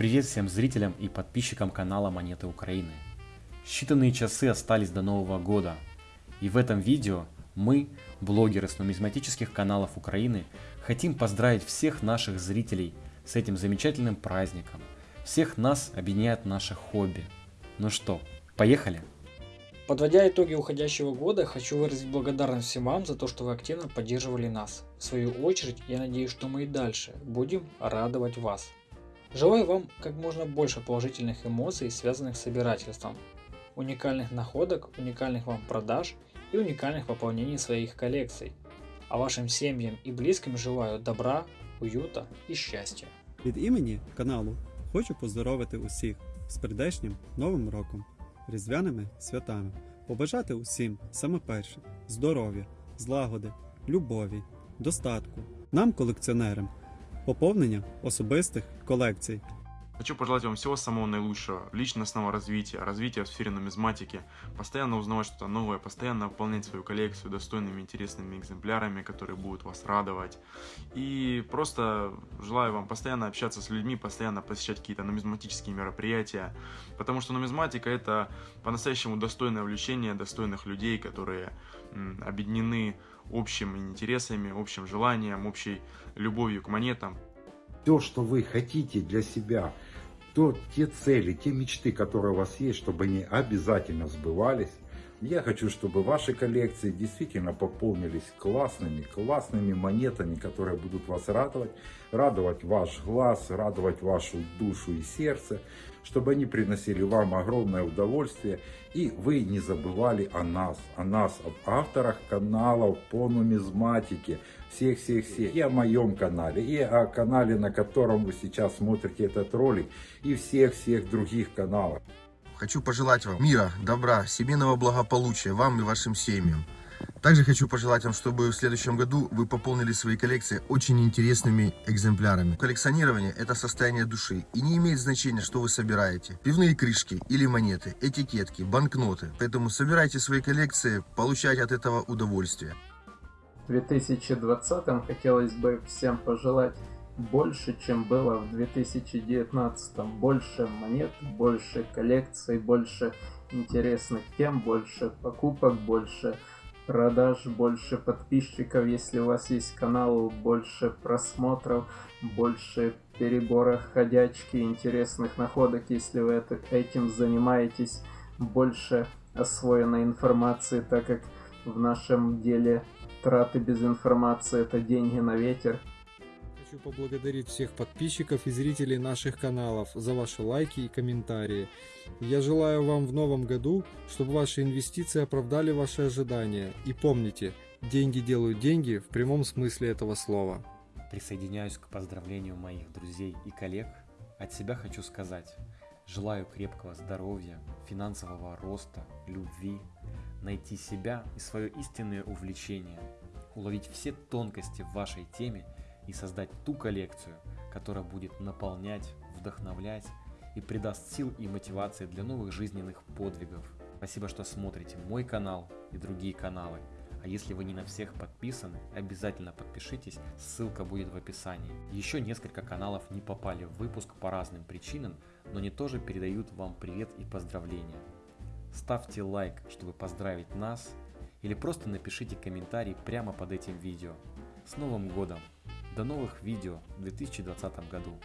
Привет всем зрителям и подписчикам канала Монеты Украины. Считанные часы остались до Нового года. И в этом видео мы, блогеры с нумизматических каналов Украины, хотим поздравить всех наших зрителей с этим замечательным праздником. Всех нас объединяет наше хобби. Ну что, поехали? Подводя итоги уходящего года, хочу выразить благодарность всем вам за то, что вы активно поддерживали нас. В свою очередь, я надеюсь, что мы и дальше будем радовать вас. Желаю вам как можно больше положительных эмоций, связанных с собирательством, уникальных находок, уникальных вам продаж и уникальных пополнений своих коллекций. А вашим семьям и близким желаю добра, уюта і щастя. Від імені каналу хочу поздоровити усіх з прийдешнім Новим роком, різдвяними святами, побажати усім саме перше здоров'я, злагоди, любові, достатку, нам, колекціонерам, поповнення особистих колекцій. Хочу пожелать вам всего самого наилучшего, личностного развития, развития в сфере нумизматики, постоянно узнавать что-то новое, постоянно пополнять свою коллекцию достойными, интересными экземплярами, которые будут вас радовать. И просто желаю вам постоянно общаться с людьми, постоянно посещать какие-то нумизматические мероприятия, потому что нумизматика это по-настоящему достойное увлечение достойных людей, которые объединены общими интересами, общим желанием, общей любовью к монетам. то, что вы хотите для себя, то те цели, те мечты, которые у вас есть, чтобы они обязательно сбывались. Я хочу, чтобы ваши коллекции действительно пополнились классными, классными монетами, которые будут вас радовать, радовать ваш глаз, радовать вашу душу и сердце, чтобы они приносили вам огромное удовольствие, и вы не забывали о нас, о нас, об авторах каналов по нумизматике, всех-всех-всех, и о моем канале, и о канале, на котором вы сейчас смотрите этот ролик, и всех-всех других каналах. Хочу пожелать вам мира, добра, семейного благополучия вам и вашим семьям. Также хочу пожелать вам, чтобы в следующем году вы пополнили свои коллекции очень интересными экземплярами. Коллекционирование – это состояние души, и не имеет значения, что вы собираете. Пивные крышки или монеты, этикетки, банкноты. Поэтому собирайте свои коллекции, получайте от этого удовольствие. В 2020 хотелось бы всем пожелать больше, чем было в 2019. Больше монет, больше коллекций, больше интересных тем, больше покупок, больше продаж, больше подписчиков, если у вас есть канал, больше просмотров, больше перебора ходячки, интересных находок, если вы это, этим занимаетесь, больше освоенной информации, так как в нашем деле траты без информации это деньги на ветер. Хочу поблагодарить всех подписчиков и зрителей наших каналов за ваши лайки и комментарии. Я желаю вам в новом году, чтобы ваши инвестиции оправдали ваши ожидания. И помните, деньги делают деньги в прямом смысле этого слова. Присоединяюсь к поздравлению моих друзей и коллег. От себя хочу сказать, желаю крепкого здоровья, финансового роста, любви, найти себя и свое истинное увлечение, уловить все тонкости в вашей теме и создать ту коллекцию, которая будет наполнять, вдохновлять и придаст сил и мотивации для новых жизненных подвигов. Спасибо, что смотрите мой канал и другие каналы. А если вы не на всех подписаны, обязательно подпишитесь, ссылка будет в описании. Еще несколько каналов не попали в выпуск по разным причинам, но они тоже передают вам привет и поздравления. Ставьте лайк, чтобы поздравить нас, или просто напишите комментарий прямо под этим видео. С Новым Годом! До новых видео в 2020 году.